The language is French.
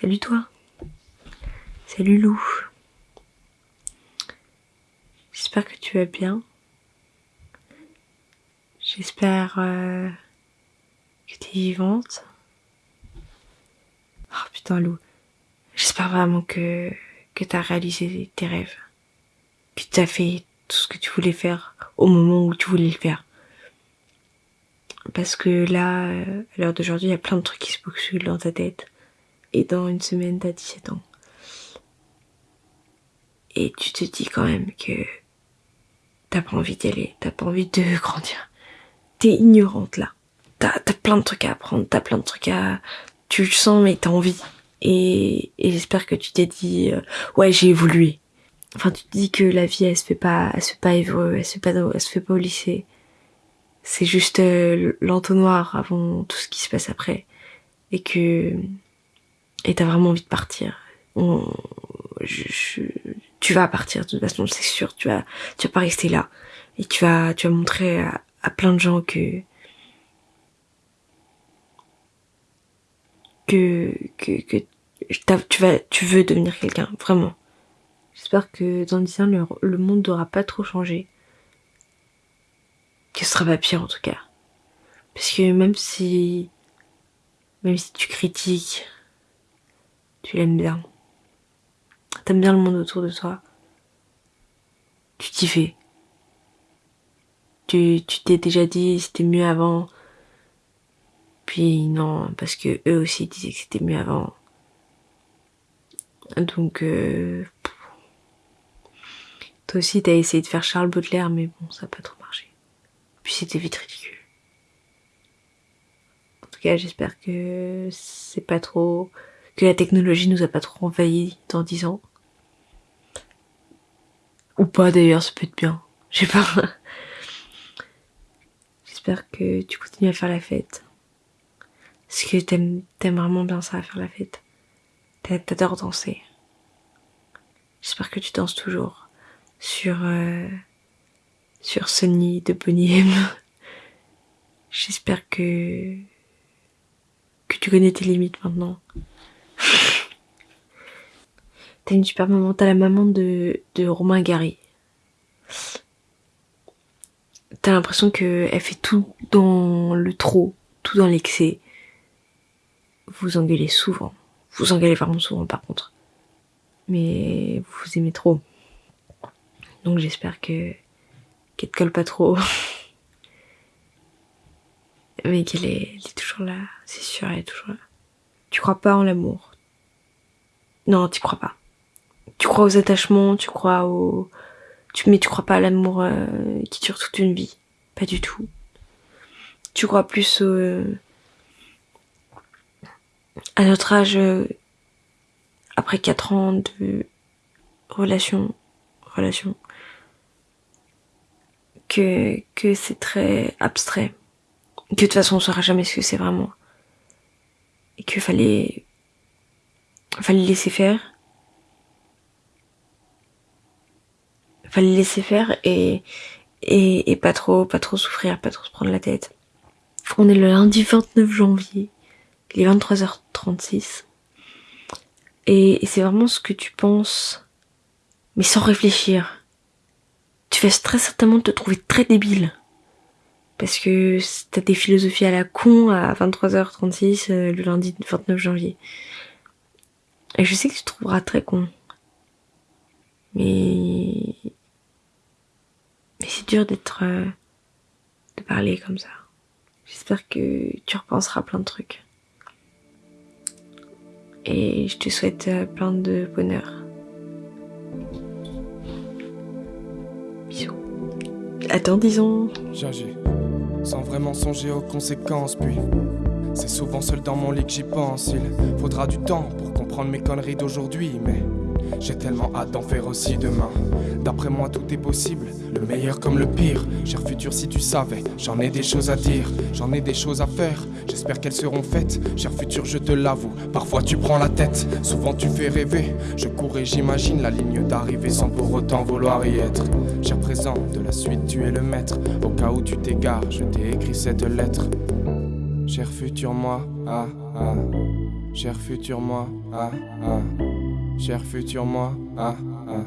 Salut toi. Salut Lou. J'espère que tu vas bien. J'espère euh, que tu es vivante. Oh putain Lou. J'espère vraiment que, que tu as réalisé tes rêves. Que tu as fait tout ce que tu voulais faire au moment où tu voulais le faire. Parce que là, euh, à l'heure d'aujourd'hui, il y a plein de trucs qui se bousculent dans ta tête. Et dans une semaine, t'as 17 ans. Et tu te dis quand même que t'as pas envie d'y aller, t'as pas envie de grandir. T'es ignorante là. T'as as plein de trucs à apprendre, t'as plein de trucs à... Tu le sens mais t'as envie. Et, et j'espère que tu t'es dit, euh, ouais j'ai évolué. Enfin tu te dis que la vie elle se fait pas, elle se fait pas évoluer, elle se fait pas, elle se fait pas au lycée. C'est juste euh, l'entonnoir avant tout ce qui se passe après. Et que et t'as vraiment envie de partir. tu vas partir de toute façon, c'est sûr. Tu vas, tu vas pas rester là et tu vas, tu vas montrer à, plein de gens que que que, que tu vas, tu veux devenir quelqu'un, vraiment. J'espère que dans 10 ans, le, le monde n'aura pas trop changé. Que ce sera pas pire en tout cas. Parce que même si, même si tu critiques, tu l'aimes bien. T'aimes bien le monde autour de toi. Tu t'y fais. Tu t'es déjà dit c'était mieux avant. Puis non, parce que eux aussi disaient que c'était mieux avant. Donc euh, toi aussi t'as essayé de faire Charles Baudelaire, mais bon, ça n'a pas trop marché. Puis c'était vite ridicule. En tout cas, j'espère que c'est pas trop que la technologie nous a pas trop envahi dans dix ans. Ou pas d'ailleurs, ça peut être bien. Je sais pas. J'espère que tu continues à faire la fête. Parce que t'aimes, vraiment bien ça, faire la fête. T'adores danser. J'espère que tu danses toujours sur euh, sur Sony de Bonnie M. J'espère que que tu connais tes limites maintenant. T'as une super maman, t'as la maman de, de Romain Gary. T'as l'impression qu'elle fait tout dans le trop, tout dans l'excès. Vous engueulez souvent. Vous engueulez vraiment souvent par contre. Mais vous vous aimez trop. Donc j'espère que qu'elle te colle pas trop. Mais qu'elle est, est toujours là. C'est sûr, elle est toujours là. Tu crois pas en l'amour? Non, tu crois pas tu crois aux attachements, tu crois au, tu, mais tu crois pas à l'amour euh, qui dure toute une vie. Pas du tout. Tu crois plus au, à notre âge, euh, après quatre ans de relation, relation, que, que c'est très abstrait. Que de toute façon on saura jamais ce que c'est vraiment. Et qu'il fallait, fallait laisser faire fallait laisser faire et, et, et pas trop, pas trop souffrir, pas trop se prendre la tête. On est le lundi 29 janvier, il est 23h36. Et, et c'est vraiment ce que tu penses, mais sans réfléchir. Tu vas très certainement te trouver très débile. Parce que t'as des philosophies à la con à 23h36 euh, le lundi 29 janvier. Et je sais que tu trouveras très con. Mais c'est dur d'être... Euh, de parler comme ça. J'espère que tu repenseras plein de trucs. Et je te souhaite euh, plein de bonheur. Bisous. Attends, disons. J'agis sans vraiment songer aux conséquences, puis c'est souvent seul dans mon lit que j'y pense. Il faudra du temps pour comprendre mes conneries d'aujourd'hui, mais j'ai tellement hâte d'en faire aussi demain. D'après moi, tout est possible, le meilleur comme le pire. Cher futur, si tu savais, j'en ai des choses à dire, j'en ai des choses à faire. J'espère qu'elles seront faites. Cher futur, je te l'avoue, parfois tu prends la tête, souvent tu fais rêver. Je cours et j'imagine la ligne d'arrivée sans pour autant vouloir y être. Cher présent, de la suite, tu es le maître. Au cas où tu t'égares, je t'ai écrit cette lettre. Cher futur, moi, ah, ah. Cher futur moi, ah ah. Cher futur moi, ah ah.